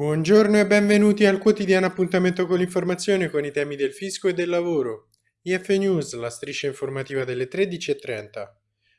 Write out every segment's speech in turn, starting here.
Buongiorno e benvenuti al quotidiano appuntamento con l'informazione con i temi del fisco e del lavoro. IF News, la striscia informativa delle 13.30.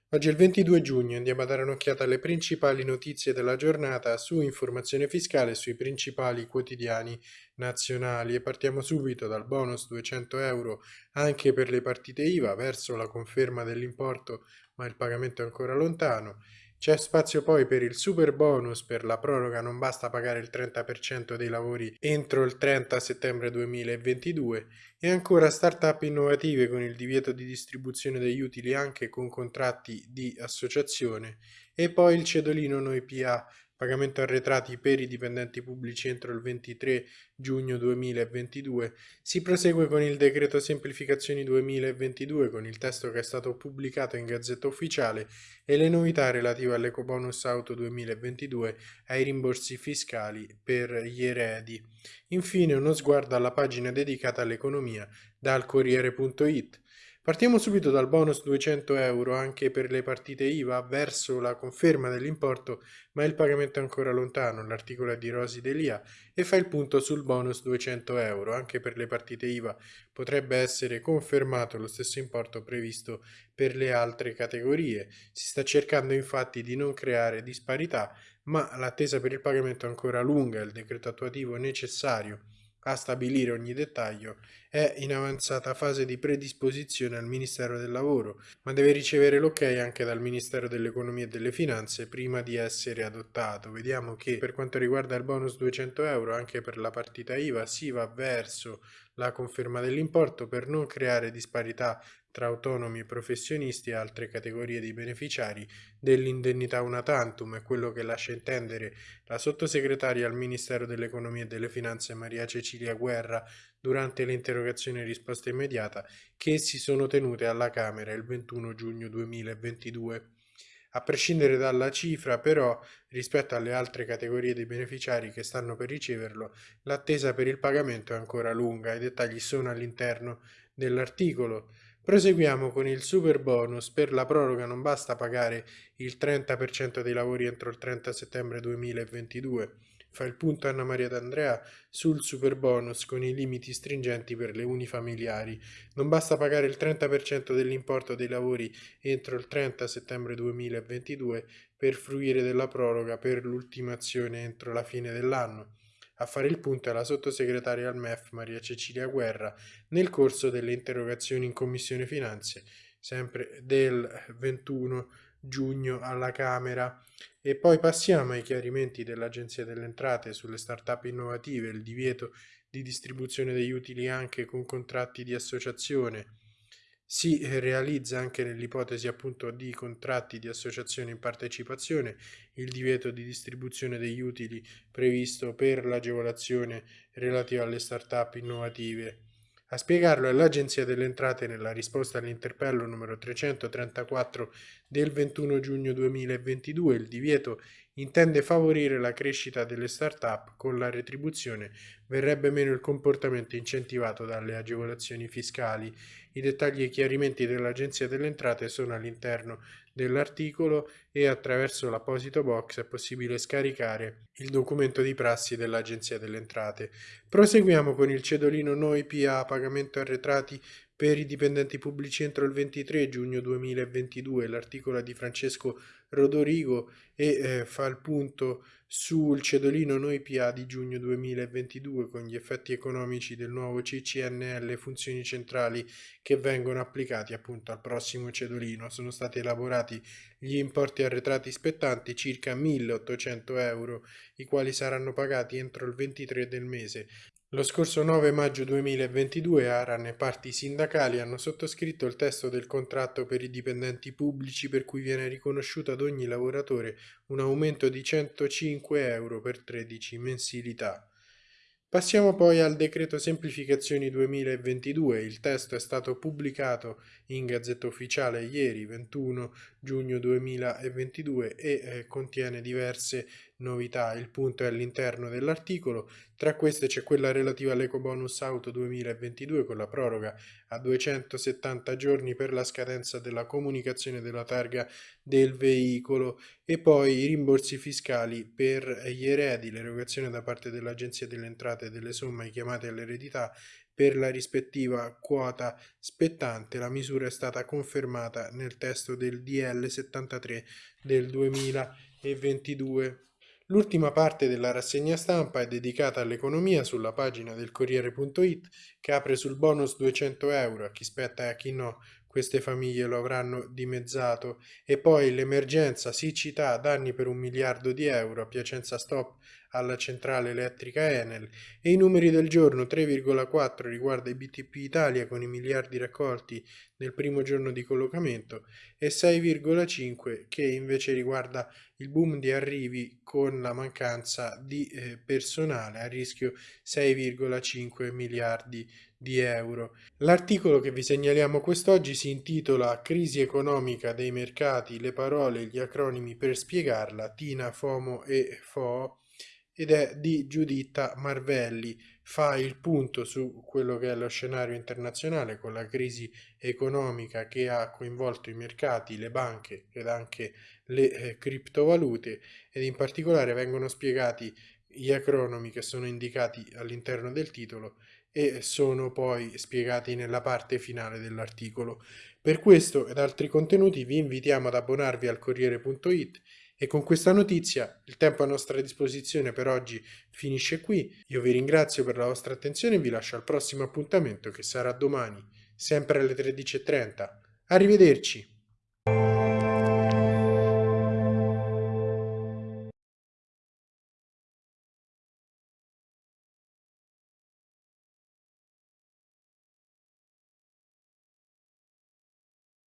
Oggi è il 22 giugno andiamo a dare un'occhiata alle principali notizie della giornata su informazione fiscale sui principali quotidiani nazionali e partiamo subito dal bonus 200 euro anche per le partite IVA verso la conferma dell'importo ma il pagamento è ancora lontano c'è spazio poi per il super bonus per la proroga, non basta pagare il 30% dei lavori entro il 30 settembre 2022 e ancora start-up innovative con il divieto di distribuzione degli utili anche con contratti di associazione e poi il cedolino Noi PA pagamento arretrati per i dipendenti pubblici entro il 23 giugno 2022, si prosegue con il decreto semplificazioni 2022 con il testo che è stato pubblicato in Gazzetta Ufficiale e le novità relative all'Ecobonus Auto 2022 ai rimborsi fiscali per gli eredi. Infine uno sguardo alla pagina dedicata all'economia dal Corriere.it Partiamo subito dal bonus 200 euro anche per le partite IVA verso la conferma dell'importo, ma il pagamento è ancora lontano. L'articolo è di Rosi Delia e fa il punto sul bonus 200 euro. Anche per le partite IVA potrebbe essere confermato lo stesso importo previsto per le altre categorie. Si sta cercando infatti di non creare disparità, ma l'attesa per il pagamento è ancora lunga. Il decreto attuativo necessario a stabilire ogni dettaglio, è in avanzata fase di predisposizione al Ministero del Lavoro, ma deve ricevere l'ok anche dal Ministero dell'Economia e delle Finanze prima di essere adottato. Vediamo che per quanto riguarda il bonus 200 euro, anche per la partita IVA si va verso la conferma dell'importo per non creare disparità tra autonomi e professionisti e altre categorie di beneficiari dell'indennità una tantum è quello che lascia intendere la sottosegretaria al Ministero dell'Economia e delle Finanze Maria Cecilia Guerra durante l'interrogazione risposta immediata che si sono tenute alla Camera il 21 giugno 2022. A prescindere dalla cifra, però, rispetto alle altre categorie di beneficiari che stanno per riceverlo, l'attesa per il pagamento è ancora lunga. I dettagli sono all'interno dell'articolo. Proseguiamo con il super bonus. Per la proroga non basta pagare il 30% dei lavori entro il 30 settembre 2022. Fa il punto Anna Maria D'Andrea sul super bonus con i limiti stringenti per le unifamiliari. Non basta pagare il 30% dell'importo dei lavori entro il 30 settembre 2022 per fruire della proroga per l'ultimazione entro la fine dell'anno. A fare il punto è la sottosegretaria al MEF Maria Cecilia Guerra nel corso delle interrogazioni in Commissione Finanze, sempre del 21 giugno alla Camera. E poi passiamo ai chiarimenti dell'Agenzia delle Entrate sulle start-up innovative, il divieto di distribuzione degli utili anche con contratti di associazione si realizza anche nell'ipotesi appunto di contratti di associazione in partecipazione il divieto di distribuzione degli utili previsto per l'agevolazione relativa alle start-up innovative. A spiegarlo è l'Agenzia delle Entrate nella risposta all'interpello numero 334 del 21 giugno 2022. Il divieto intende favorire la crescita delle start-up con la retribuzione verrebbe meno il comportamento incentivato dalle agevolazioni fiscali. I dettagli e chiarimenti dell'Agenzia delle Entrate sono all'interno dell'articolo e attraverso l'apposito box è possibile scaricare il documento di prassi dell'Agenzia delle Entrate. Proseguiamo con il cedolino Noi PA pagamento arretrati per i dipendenti pubblici entro il 23 giugno 2022. L'articolo di Francesco Rodorigo e eh, fa il punto sul cedolino Noi PA di giugno 2022 con gli effetti economici del nuovo CCNL funzioni centrali che vengono applicati appunto al prossimo cedolino. Sono stati elaborati gli importi arretrati spettanti circa 1800 euro, i quali saranno pagati entro il 23 del mese. Lo scorso 9 maggio 2022 ARAN e parti sindacali hanno sottoscritto il testo del contratto per i dipendenti pubblici per cui viene riconosciuto ad ogni lavoratore un aumento di 105 euro per 13 mensilità. Passiamo poi al decreto semplificazioni 2022. Il testo è stato pubblicato in Gazzetta Ufficiale ieri 21 giugno 2022 e eh, contiene diverse novità. Il punto è all'interno dell'articolo, tra queste c'è quella relativa all'ecobonus auto 2022 con la proroga a 270 giorni per la scadenza della comunicazione della targa del veicolo e poi i rimborsi fiscali per gli eredi, l'erogazione da parte dell'Agenzia delle Entrate delle somme chiamate all'eredità per la rispettiva quota spettante. La misura è stata confermata nel testo del DL 73 del 2022. L'ultima parte della rassegna stampa è dedicata all'economia sulla pagina del Corriere.it che apre sul bonus 200 euro a chi spetta e a chi no. Queste famiglie lo avranno dimezzato. E poi l'emergenza, siccità, danni per un miliardo di euro, a Piacenza Stop alla centrale elettrica Enel e i numeri del giorno 3,4 riguarda i BTP Italia con i miliardi raccolti nel primo giorno di collocamento e 6,5 che invece riguarda il boom di arrivi con la mancanza di eh, personale a rischio 6,5 miliardi di euro. L'articolo che vi segnaliamo quest'oggi si intitola Crisi economica dei mercati, le parole e gli acronimi per spiegarla, Tina, FOMO e FO ed è di Giuditta Marvelli. Fa il punto su quello che è lo scenario internazionale con la crisi economica che ha coinvolto i mercati, le banche ed anche le eh, criptovalute ed in particolare vengono spiegati gli acronomi che sono indicati all'interno del titolo e sono poi spiegati nella parte finale dell'articolo. Per questo ed altri contenuti vi invitiamo ad abbonarvi al Corriere.it e con questa notizia il tempo a nostra disposizione per oggi finisce qui. Io vi ringrazio per la vostra attenzione e vi lascio al prossimo appuntamento che sarà domani, sempre alle 13.30. Arrivederci!